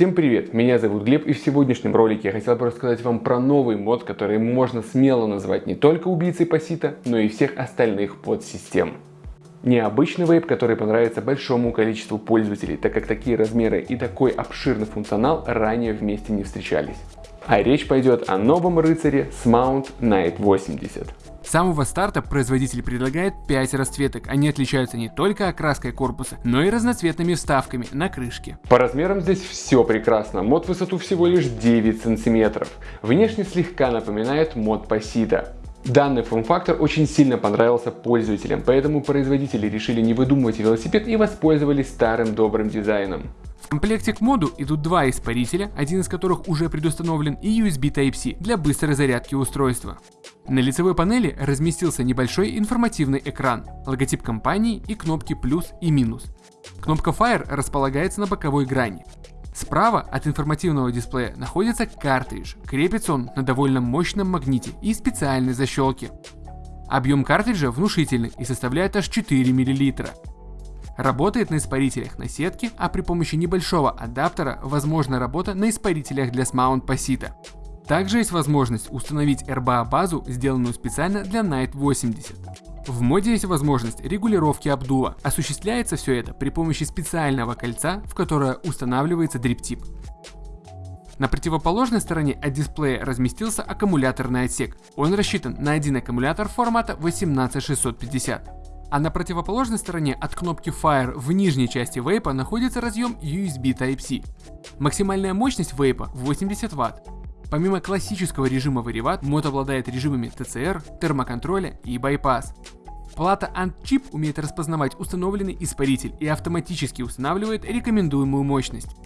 Всем привет, меня зовут Глеб и в сегодняшнем ролике я хотел бы рассказать вам про новый мод, который можно смело назвать не только убийцей пассита, но и всех остальных подсистем. Необычный вейп, который понравится большому количеству пользователей, так как такие размеры и такой обширный функционал ранее вместе не встречались. А речь пойдет о новом рыцаре Smount Knight 80. С самого старта производитель предлагает 5 расцветок. Они отличаются не только окраской корпуса, но и разноцветными вставками на крышке. По размерам здесь все прекрасно. Мод высоту всего лишь 9 сантиметров. Внешне слегка напоминает мод Пасита. Данный форм-фактор очень сильно понравился пользователям, поэтому производители решили не выдумывать велосипед и воспользовались старым добрым дизайном. В комплекте к моду идут два испарителя, один из которых уже предустановлен, и USB Type-C для быстрой зарядки устройства. На лицевой панели разместился небольшой информативный экран, логотип компании и кнопки плюс и минус. Кнопка Fire располагается на боковой грани. Справа от информативного дисплея находится картридж, крепится он на довольно мощном магните и специальной защелке. Объем картриджа внушительный и составляет аж 4 мл. Работает на испарителях на сетке, а при помощи небольшого адаптера возможна работа на испарителях для Smount Pasita. Также есть возможность установить RBA базу, сделанную специально для Night 80. В моде есть возможность регулировки обдува. Осуществляется все это при помощи специального кольца, в которое устанавливается дриптип. На противоположной стороне от дисплея разместился аккумуляторный отсек. Он рассчитан на один аккумулятор формата 18650. А на противоположной стороне от кнопки Fire в нижней части вейпа находится разъем USB Type-C. Максимальная мощность вейпа 80 Вт. Помимо классического режима вариват, мод обладает режимами TCR, термоконтроля и байпас. Плата AntChip умеет распознавать установленный испаритель и автоматически устанавливает рекомендуемую мощность.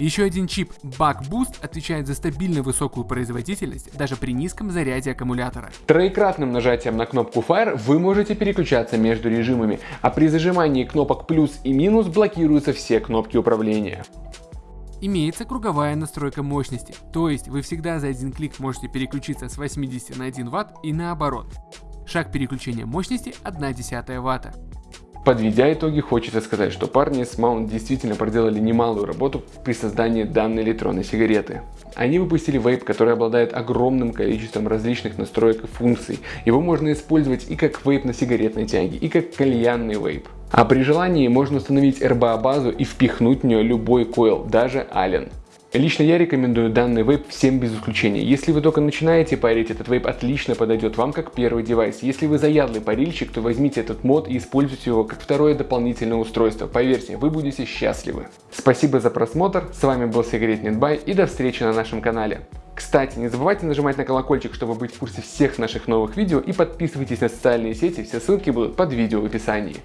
Еще один чип Buck Boost отвечает за стабильно высокую производительность даже при низком заряде аккумулятора. Троекратным нажатием на кнопку Fire вы можете переключаться между режимами, а при зажимании кнопок плюс и минус блокируются все кнопки управления имеется круговая настройка мощности, то есть вы всегда за один клик можете переключиться с 80 на 1 Вт и наоборот. Шаг переключения мощности 1 десятая Вт. Подведя итоги, хочется сказать, что парни с Mount действительно проделали немалую работу при создании данной электронной сигареты. Они выпустили вейп, который обладает огромным количеством различных настроек и функций. Его можно использовать и как вейп на сигаретной тяге, и как кальянный вейп. А при желании можно установить RBA базу и впихнуть в нее любой койл, даже Allen. Лично я рекомендую данный вейп всем без исключения. Если вы только начинаете парить, этот вейп отлично подойдет вам как первый девайс. Если вы заядлый парильщик, то возьмите этот мод и используйте его как второе дополнительное устройство. Поверьте, вы будете счастливы. Спасибо за просмотр, с вами был Sigaretnet.by и до встречи на нашем канале. Кстати, не забывайте нажимать на колокольчик, чтобы быть в курсе всех наших новых видео и подписывайтесь на социальные сети, все ссылки будут под видео в описании.